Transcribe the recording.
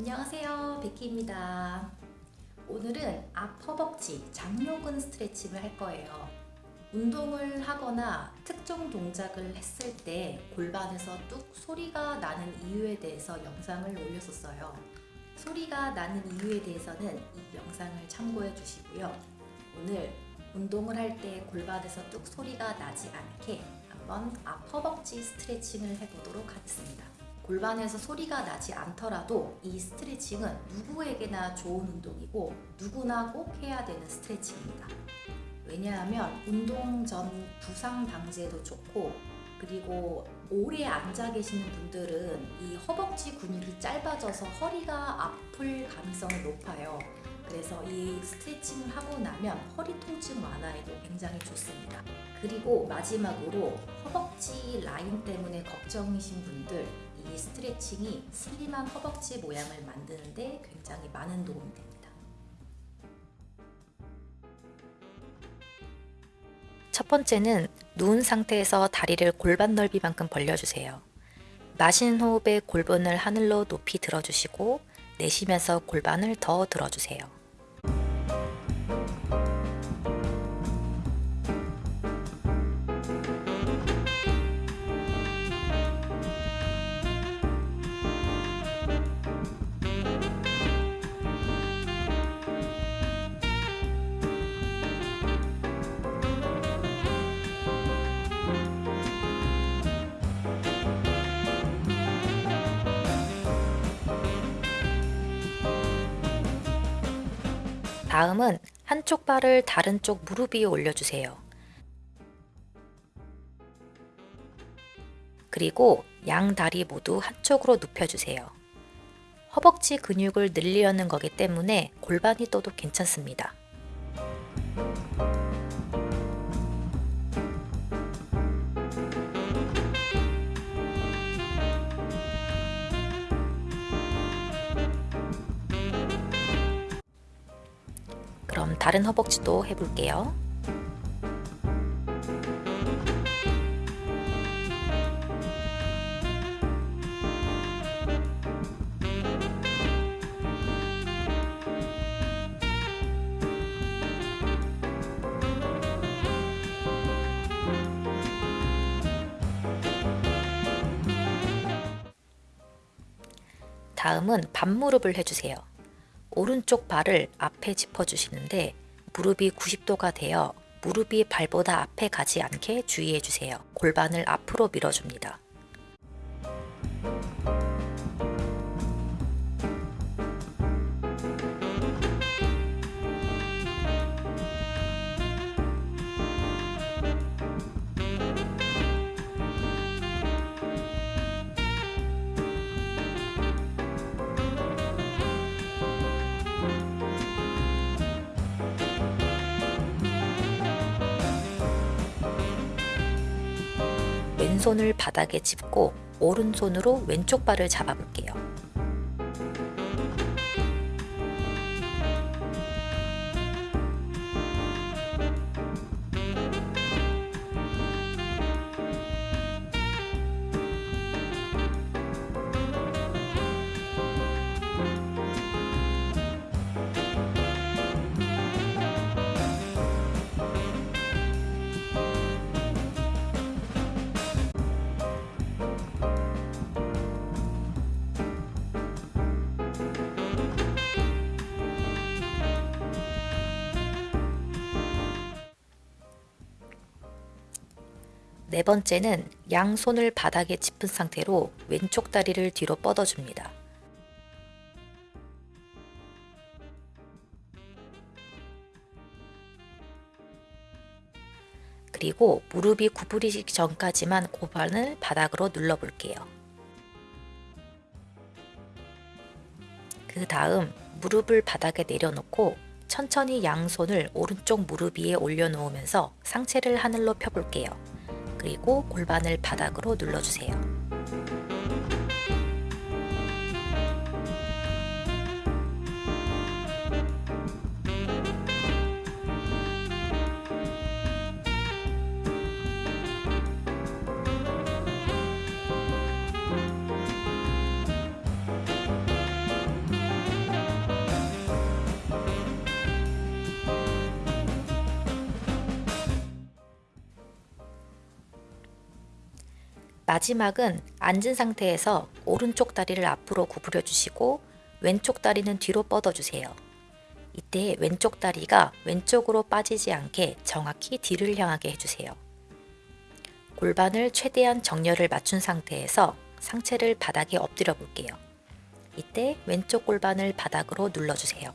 안녕하세요. 베키입니다. 오늘은 앞 허벅지 장요근 스트레칭을 할 거예요. 운동을 하거나 특정 동작을 했을 때 골반에서 뚝 소리가 나는 이유에 대해서 영상을 올렸었어요. 소리가 나는 이유에 대해서는 이 영상을 참고해 주시고요. 오늘 운동을 할 때 골반에서 뚝 소리가 나지 않게 한번 앞 허벅지 스트레칭을 해보도록 하겠습니다 골반에서 소리가 나지 않더라도 이 스트레칭은 누구에게나 좋은 운동이고 누구나 꼭 해야 되는 스트레칭입니다. 왜냐하면 운동 전 부상 방지에도 좋고 그리고 오래 앉아 계시는 분들은 이 허벅지 근육이 짧아져서 허리가 아플 가능성이 높아요. 그래서 이 스트레칭을 하고 나면 허리 통증 완화에도 굉장히 좋습니다. 그리고 마지막으로 허벅지 라인 때문에 걱정이신 분들 이 스트레칭이 슬림한 허벅지 모양을 만드는데 굉장히 많은 도움이 됩니다. 첫 번째는 누운 상태에서 다리를 골반 넓이만큼 벌려주세요. 마시는 호흡에 골반을 하늘로 높이 들어주시고 내쉬면서 골반을 더 들어주세요. 다음은 한쪽 발을 다른 쪽 무릎 위에 올려주세요. 그리고 양 다리 모두 한쪽으로 눕혀주세요. 허벅지 근육을 늘리려는 거기 때문에 골반이 떠도 괜찮습니다. 다른 허벅지도 해볼게요. 다음은 반무릎을 해주세요. 오른쪽 발을 앞에 짚어주시는데 무릎이 90도가 되어 무릎이 발보다 앞에 가지 않게 주의해주세요. 골반을 앞으로 밀어줍니다. 왼손을 바닥에 짚고 오른손으로 왼쪽 발을 잡아볼게요. 네 번째는 양손을 바닥에 짚은 상태로 왼쪽 다리를 뒤로 뻗어줍니다. 그리고 무릎이 구부리기 전까지만 고반을 바닥으로 눌러볼게요. 그 다음 무릎을 바닥에 내려놓고 천천히 양손을 오른쪽 무릎 위에 올려놓으면서 상체를 하늘로 펴볼게요. 그리고 골반을 바닥으로 눌러주세요. 마지막은 앉은 상태에서 오른쪽 다리를 앞으로 구부려 주시고 왼쪽 다리는 뒤로 뻗어 주세요. 이때 왼쪽 다리가 왼쪽으로 빠지지 않게 정확히 뒤를 향하게 해주세요. 골반을 최대한 정렬을 맞춘 상태에서 상체를 바닥에 엎드려 볼게요. 이때 왼쪽 골반을 바닥으로 눌러주세요.